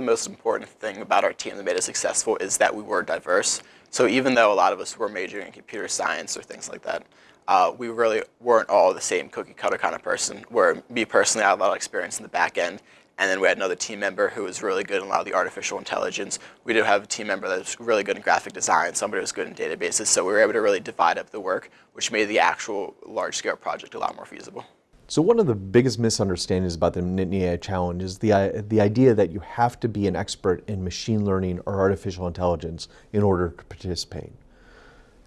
the most important thing about our team that made us successful is that we were diverse. So even though a lot of us were majoring in computer science or things like that, uh, we really weren't all the same cookie cutter kind of person. Where me personally, I had a lot of experience in the back end, and then we had another team member who was really good in a lot of the artificial intelligence. We did have a team member that was really good in graphic design, somebody was good in databases. So we were able to really divide up the work, which made the actual large scale project a lot more feasible. So one of the biggest misunderstandings about the Nittany AI Challenge is the, uh, the idea that you have to be an expert in machine learning or artificial intelligence in order to participate.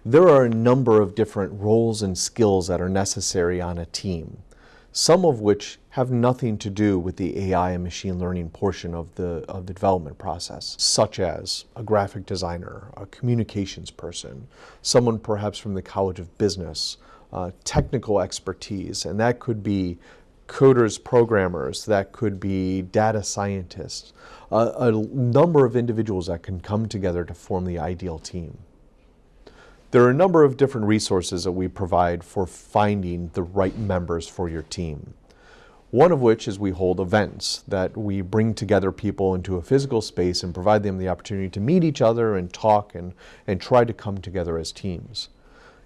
There are a number of different roles and skills that are necessary on a team, some of which have nothing to do with the AI and machine learning portion of the, of the development process, such as a graphic designer, a communications person, someone perhaps from the College of Business, uh, technical expertise, and that could be coders, programmers, that could be data scientists, uh, a number of individuals that can come together to form the ideal team. There are a number of different resources that we provide for finding the right members for your team. One of which is we hold events that we bring together people into a physical space and provide them the opportunity to meet each other and talk and, and try to come together as teams.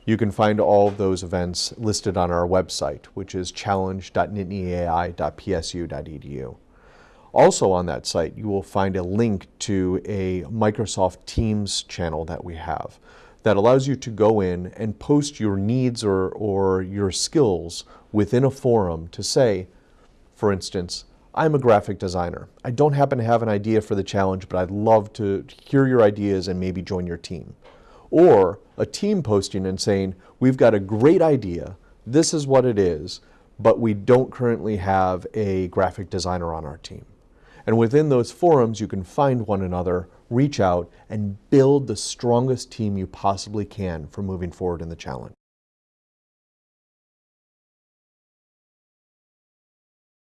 You can find all of those events listed on our website, which is challenge.nittanyai.psu.edu. Also on that site, you will find a link to a Microsoft Teams channel that we have that allows you to go in and post your needs or, or your skills within a forum to say, for instance, I'm a graphic designer. I don't happen to have an idea for the challenge, but I'd love to hear your ideas and maybe join your team or a team posting and saying, we've got a great idea, this is what it is, but we don't currently have a graphic designer on our team. And within those forums, you can find one another, reach out, and build the strongest team you possibly can for moving forward in the challenge.